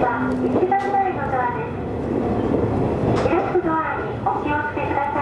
はラ番乗りドアです。レトドアにお気をつけください。